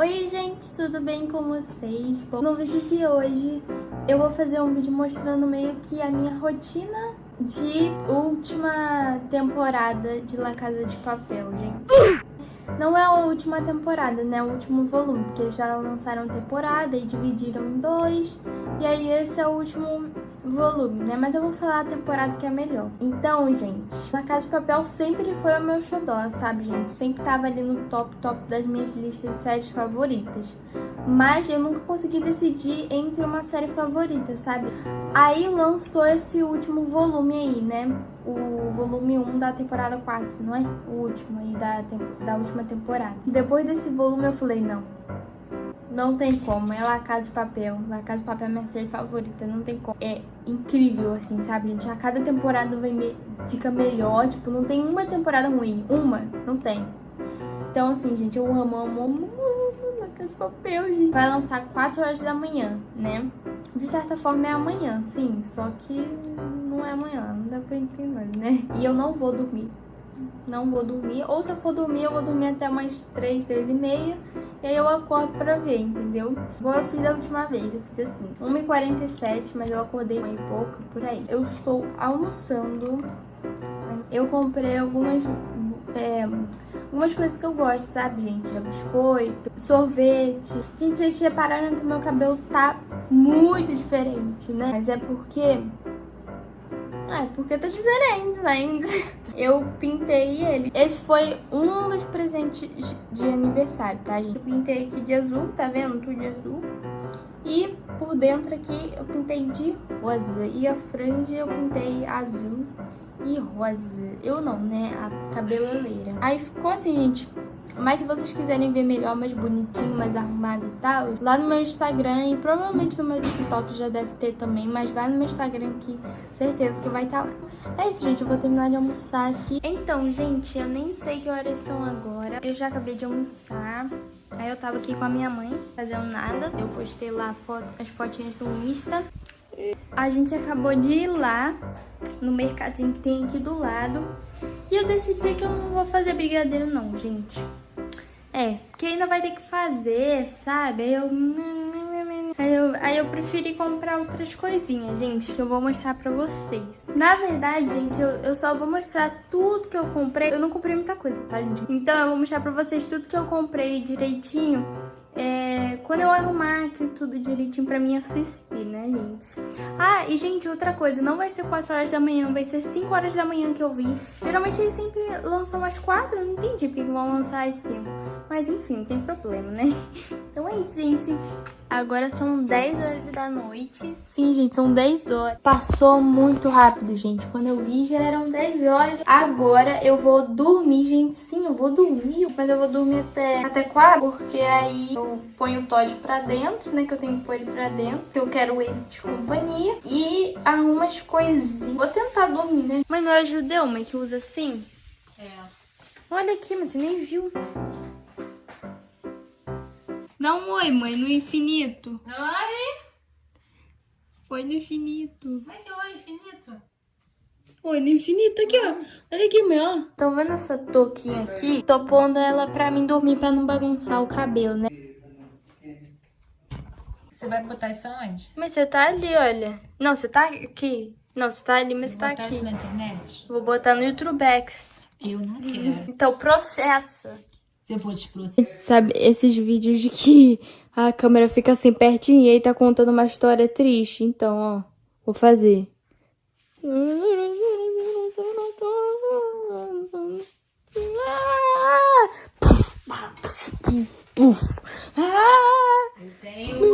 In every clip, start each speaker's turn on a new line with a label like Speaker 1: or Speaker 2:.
Speaker 1: Oi gente, tudo bem com vocês? Bom, no vídeo de hoje eu vou fazer um vídeo mostrando meio que a minha rotina de última temporada de La Casa de Papel, gente. Não é a última temporada, né? O último volume, porque já lançaram temporada e dividiram em dois. E aí esse é o último volume, né? Mas eu vou falar a temporada que é melhor. Então, gente, La Casa de Papel sempre foi o meu xodó, sabe, gente? Sempre tava ali no top, top das minhas listas de séries favoritas. Mas eu nunca consegui decidir entre uma série favorita, sabe? Aí lançou esse último volume aí, né? O volume 1 da temporada 4, não é? O último aí da, da última temporada. Depois desse volume eu falei, não, não tem como, é La Casa de Papel. La Casa de Papel é minha série favorita, não tem como. É incrível, assim, sabe, gente? A cada temporada me... fica melhor, tipo, não tem uma temporada ruim. Uma, não tem. Então, assim, gente, eu amo, amo, amo, amo La Casa de Papel, gente. Vai lançar 4 horas da manhã, né? De certa forma é amanhã, sim, só que não é amanhã, não dá pra entender, né? E eu não vou dormir não vou dormir. Ou se eu for dormir, eu vou dormir até umas 3, 3 e meia. E aí eu acordo pra ver, entendeu? Igual eu fiz da última vez, eu fiz assim, 1h47, mas eu acordei uma pouco, por aí. Eu estou almoçando, eu comprei algumas... É, algumas coisas que eu gosto, sabe, gente? É biscoito, sorvete. Gente, vocês repararam que meu cabelo tá muito diferente, né? Mas é porque é, porque tá diferente, né? Eu pintei ele. Esse foi um dos presentes de aniversário, tá, gente? Eu pintei aqui de azul, tá vendo? Tudo de azul. E por dentro aqui eu pintei de rosa. E a franja eu pintei azul e rosa. Eu não, né? A cabeleleira. Aí ficou assim, gente. Mas se vocês quiserem ver melhor, mais bonitinho, mais arrumado e tal, lá no meu Instagram e provavelmente no meu TikTok já deve ter também, mas vai no meu Instagram que certeza que vai estar tá lá. É isso, gente, eu vou terminar de almoçar aqui. Então, gente, eu nem sei que horas são agora. Eu já acabei de almoçar. Aí eu tava aqui com a minha mãe, fazendo nada. Eu postei lá as fotinhas do Insta. A gente acabou de ir lá no mercadinho que tem aqui do lado. E eu decidi que eu não vou fazer brigadeiro não, gente. É, porque ainda vai ter que fazer, sabe? Aí eu... Aí eu, aí eu preferi comprar outras coisinhas, gente, que eu vou mostrar pra vocês. Na verdade, gente, eu, eu só vou mostrar tudo que eu comprei. Eu não comprei muita coisa, tá, gente? Então eu vou mostrar pra vocês tudo que eu comprei direitinho é, quando eu arrumar aqui tudo direitinho pra mim assistir, né, gente? Ah, e gente, outra coisa, não vai ser 4 horas da manhã, vai ser 5 horas da manhã que eu vi. Geralmente eles sempre lançam às 4, eu não entendi porque vão lançar às 5. Mas enfim, não tem problema, né? Então é isso, gente. Agora são 10 horas da noite. Sim, gente, são 10 horas. Passou muito rápido, gente. Quando eu vi, já eram 10 horas. Agora eu vou dormir, gente. Sim, eu vou dormir. Mas eu vou dormir até, até 4, porque aí eu ponho o Todd pra dentro, né? Que eu tenho que pôr ele pra dentro. Que eu quero ele de companhia. E arrumo as coisinhas. Vou tentar dormir, né? Mas não é judeu, mãe, que usa assim? É. Olha aqui, mas você nem viu. Dá um oi, mãe, no infinito.
Speaker 2: Oi!
Speaker 1: Oi no infinito.
Speaker 2: Como é que é oi infinito?
Speaker 1: Oi no infinito, aqui, ó. Olha aqui, meu, ó. Estão vendo essa touquinha aqui? Tô pondo ela pra mim dormir, pra não bagunçar o cabelo, né?
Speaker 2: Você vai botar isso aonde?
Speaker 1: Mas você tá ali, olha. Não, você tá aqui. Não, você tá ali, mas você, tá aqui.
Speaker 2: Isso na internet?
Speaker 1: Vou botar no YouTube
Speaker 2: Eu não quero.
Speaker 1: Então processa.
Speaker 2: Se eu for te processar.
Speaker 1: Sabe, esses vídeos de que a câmera fica assim pertinho e aí tá contando uma história triste. Então, ó, vou fazer.
Speaker 2: Eu tenho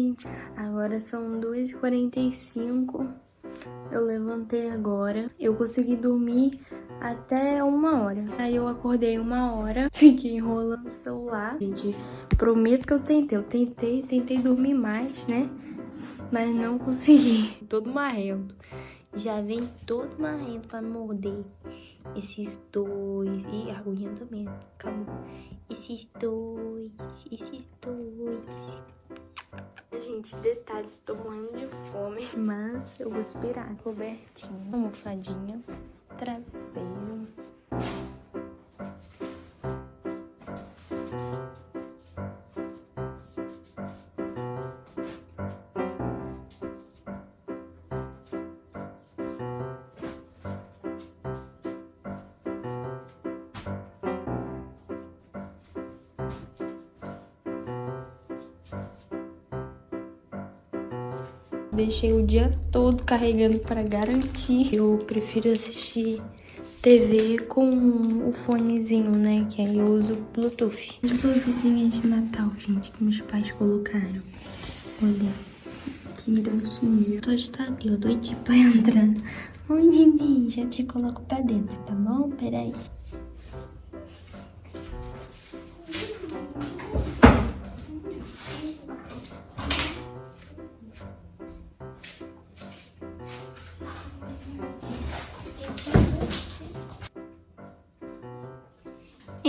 Speaker 1: gente. Agora são 2h45. Eu levantei agora. Eu consegui dormir até uma hora. Aí eu acordei uma hora. Fiquei enrolando o celular. Gente, prometo que eu tentei. Eu tentei, tentei dormir mais, né? Mas não consegui. Todo marrento. Já vem todo marrento pra me morder. Esses dois. E a aguinha também. Acabou. Esses dois. Esses dois. Gente, detalhe, tô morrendo de fome. Mas eu vou esperar. Cobertinha, almofadinha, travesseiro. Deixei o dia todo carregando para garantir. Eu prefiro assistir TV com o fonezinho, né? Que aí eu uso Bluetooth. As luzinhas de Natal, gente, que meus pais colocaram. Olha, que gracinha. Tô eu doidinho pra entrar. Oi, neném, já te coloco pra dentro, tá bom? Peraí.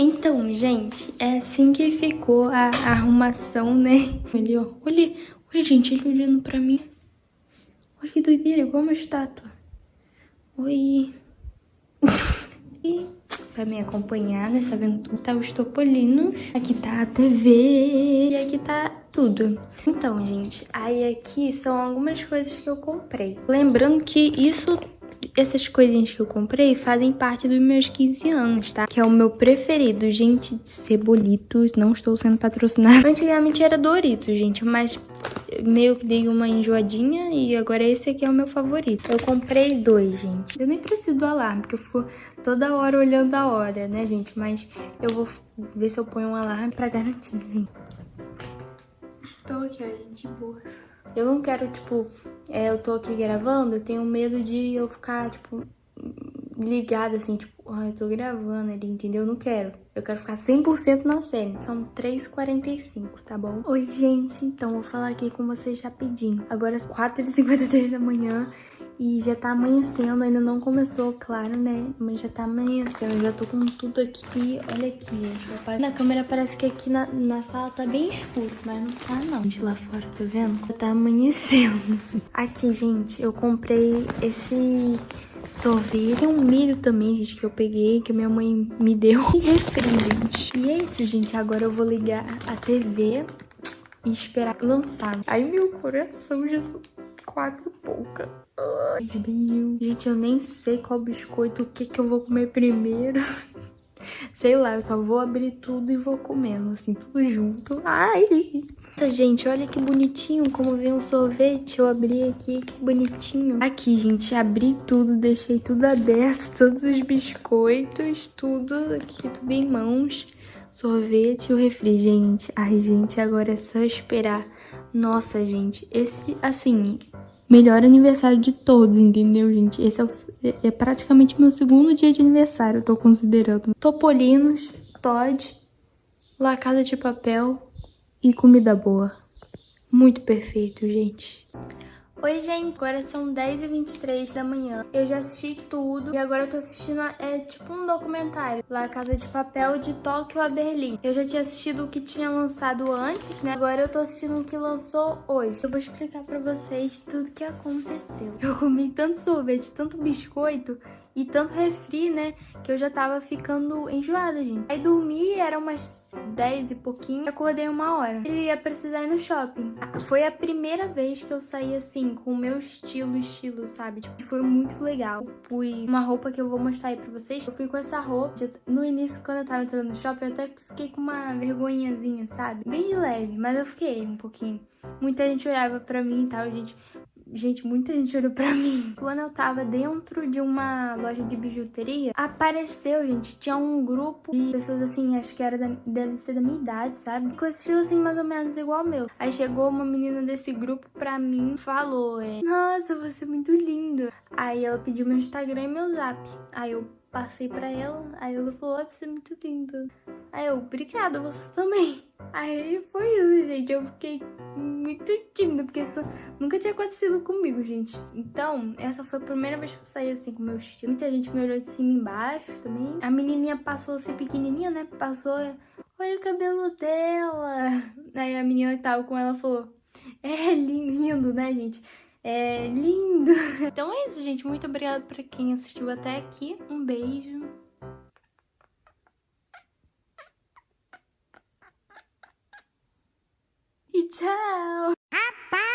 Speaker 1: Então, gente, é assim que ficou a arrumação, né? Ó, olha, olha, gente, ele olhando pra mim. Olha que doideira, igual uma estátua. Oi. e pra me acompanhar nessa aventura tá os topolinos. Aqui tá a TV e aqui tá tudo. Então, gente, aí aqui são algumas coisas que eu comprei. Lembrando que isso essas coisinhas que eu comprei fazem parte dos meus 15 anos, tá? Que é o meu preferido. Gente, cebolitos, não estou sendo patrocinada. Antigamente era Doritos, gente, mas meio que dei uma enjoadinha e agora esse aqui é o meu favorito. Eu comprei dois, gente. Eu nem preciso do alarme, porque eu fico toda hora olhando a hora, né, gente? Mas eu vou ver se eu ponho um alarme pra garantir, gente. Estou aqui, ó, gente, boas. Eu não quero, tipo, é, eu tô aqui gravando, eu tenho medo de eu ficar, tipo, ligada assim, tipo, ah, eu tô gravando ali, entendeu? Eu não quero. Eu quero ficar 100% na série. São 3h45, tá bom? Oi, gente. Então, vou falar aqui com vocês rapidinho. Agora, é 4h53 da manhã e já tá amanhecendo, ainda não começou, claro, né? Mas já tá amanhecendo, já tô com tudo aqui. Olha aqui, na câmera parece que aqui na, na sala tá bem escuro, mas não tá não. Gente, lá fora, tá vendo? Já tá amanhecendo. Aqui, gente, eu comprei esse sorvete. Tem um milho também, gente, que eu peguei, que minha mãe me deu. E refri, gente. E é isso, gente. Agora eu vou ligar a TV e esperar lançar. Ai, meu coração, Jesus quatro pouca. Ai. Gente, eu nem sei qual biscoito, o que que eu vou comer primeiro. Sei lá, eu só vou abrir tudo e vou comendo, assim, tudo junto. Ai! Gente, olha que bonitinho como vem um sorvete. Eu abri aqui, que bonitinho. Aqui, gente, abri tudo, deixei tudo aberto, todos os biscoitos, tudo aqui, tudo em mãos. Sorvete e o refri, gente. Ai, gente, agora é só esperar. Nossa, gente, esse, assim, melhor aniversário de todos, entendeu, gente? Esse é, o, é, praticamente meu segundo dia de aniversário, eu tô considerando. Topolinos, Todd, La Casa de Papel e comida boa. Muito perfeito, gente. Oi, gente, agora são 10h23 da manhã. Eu já assisti tudo e agora eu tô assistindo, é tipo um documentário, lá Casa de Papel de Tóquio a Berlim. Eu já tinha assistido o que tinha lançado antes, né? Agora eu tô assistindo o que lançou hoje. Eu vou explicar pra vocês tudo que aconteceu. Eu comi tanto sorvete, tanto biscoito e tanto refri, né? Que eu já tava ficando enjoada, gente. Aí dormi, era umas 10 e pouquinho, acordei uma hora. E ia precisar ir no shopping. Foi a primeira vez que eu saí assim, com o meu estilo, estilo, sabe? Tipo, foi muito legal. Fui uma roupa que eu vou mostrar aí pra vocês. Eu fui com essa roupa. No início, quando eu tava entrando no shopping, eu até fiquei com uma vergonhazinha, sabe? Bem de leve, mas eu fiquei um pouquinho. Muita gente olhava pra mim e tal, gente. Gente, muita gente olhou pra mim. Quando eu tava dentro de uma loja de bijuteria, apareceu, gente, tinha um grupo de pessoas assim, acho que era da, deve ser da minha idade, sabe? Com esse estilo assim, mais ou menos igual ao meu. Aí chegou uma menina desse grupo pra mim falou, é, nossa, você é muito linda. Aí ela pediu meu Instagram e meu zap. Aí eu passei pra ela, aí ela falou, você é muito linda. Aí eu, obrigada, você também. Aí foi isso, gente. Eu fiquei muito tímida, porque isso nunca tinha acontecido comigo, gente. Então, essa foi a primeira vez que eu saí assim com meu estilo. Muita gente me olhou de cima e embaixo também. A menininha passou assim, pequenininha, né? Passou, olha o cabelo dela. Aí a menina que tava com ela falou, É lindo, né, gente? É lindo. Então é isso, gente. Muito obrigada pra quem assistiu até aqui. Um beijo. E tchau!